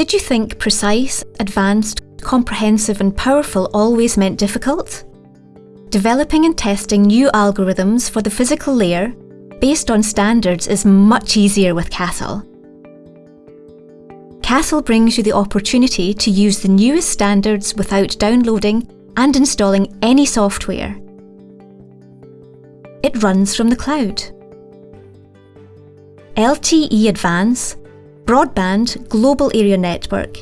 Did you think precise, advanced, comprehensive and powerful always meant difficult? Developing and testing new algorithms for the physical layer based on standards is much easier with Castle. Castle brings you the opportunity to use the newest standards without downloading and installing any software. It runs from the cloud. LTE Advance, Broadband Global Area Network,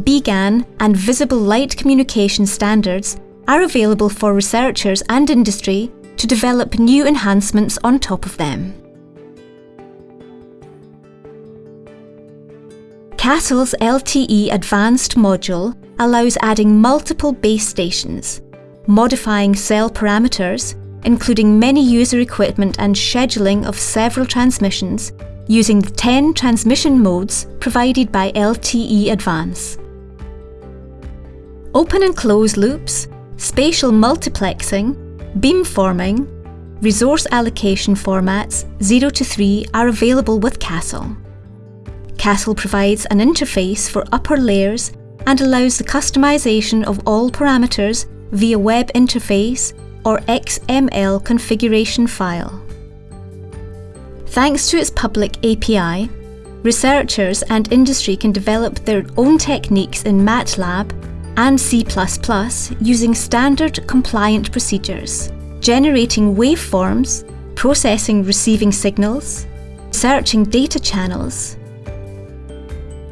BGAN and Visible Light Communication standards are available for researchers and industry to develop new enhancements on top of them. Castle's LTE Advanced module allows adding multiple base stations, modifying cell parameters, including many user equipment and scheduling of several transmissions using the 10 transmission modes provided by LTE Advance. Open and close loops, spatial multiplexing, beamforming, resource allocation formats 0 to 3 are available with Castle. Castle provides an interface for upper layers and allows the customization of all parameters via web interface or XML configuration file. Thanks to its public API, researchers and industry can develop their own techniques in MATLAB and C++ using standard compliant procedures, generating waveforms, processing receiving signals, searching data channels.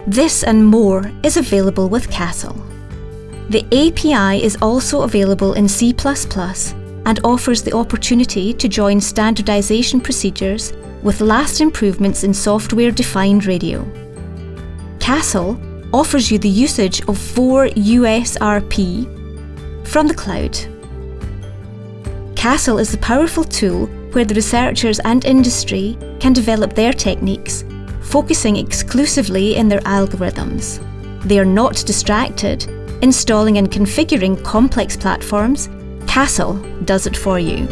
This and more is available with Castle. The API is also available in C++ and offers the opportunity to join standardization procedures with last improvements in software-defined radio. Castle offers you the usage of 4 USRP from the cloud. Castle is a powerful tool where the researchers and industry can develop their techniques, focusing exclusively in their algorithms. They are not distracted, installing and configuring complex platforms. Castle does it for you.